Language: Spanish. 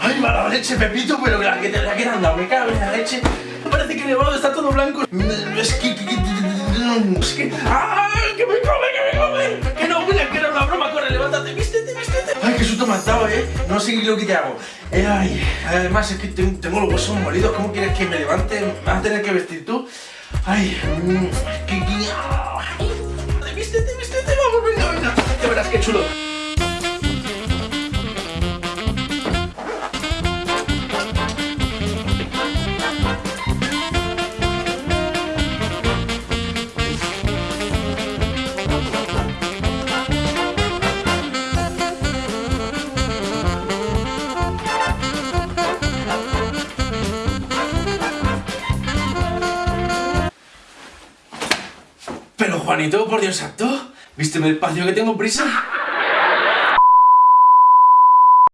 Ay, mala leche, Pepito, pero la que te la quedan dado, me cago en la leche. Parece que Nevado está todo blanco. Es que... que- que- Es que... ¡Ah! ¡Que me come, que me come! Que no, William, que era una broma. Corre, levántate, vístete, vístete. Ay, qué susto me has dado, ¿eh? No sé lo que te hago. Eh, ay, además es que ten- tengo los huesos molidos. ¿Cómo quieres que me levante? ¿Me vas a tener que vestir tú? Ay, mm, que... que- ay, Vístete, vístete, vamos, venga, venga. Ya verás qué chulo. Juanito, por Dios santo, ¿vísteme el espacio que tengo prisa?